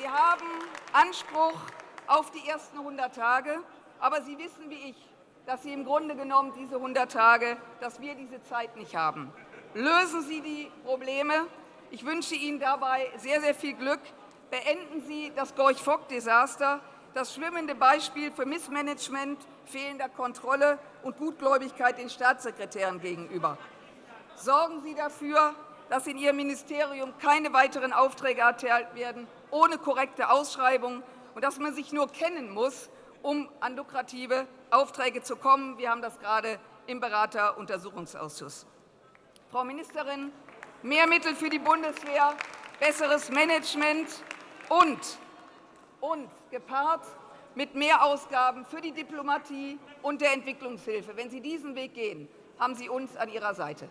Sie haben Anspruch auf die ersten 100 Tage, aber Sie wissen wie ich, dass Sie im Grunde genommen diese 100 Tage, dass wir diese Zeit nicht haben. Lösen Sie die Probleme. Ich wünsche Ihnen dabei sehr, sehr viel Glück. Beenden Sie das Gorch-Fock-Desaster, das schwimmende Beispiel für Missmanagement, fehlender Kontrolle und Gutgläubigkeit den Staatssekretären gegenüber. Sorgen Sie dafür, dass in Ihrem Ministerium keine weiteren Aufträge erteilt werden ohne korrekte Ausschreibung und dass man sich nur kennen muss, um an lukrative Aufträge zu kommen. Wir haben das gerade im Berateruntersuchungsausschuss. Frau Ministerin, mehr Mittel für die Bundeswehr, besseres Management und, und gepaart mit mehr Ausgaben für die Diplomatie und der Entwicklungshilfe. Wenn Sie diesen Weg gehen, haben Sie uns an Ihrer Seite.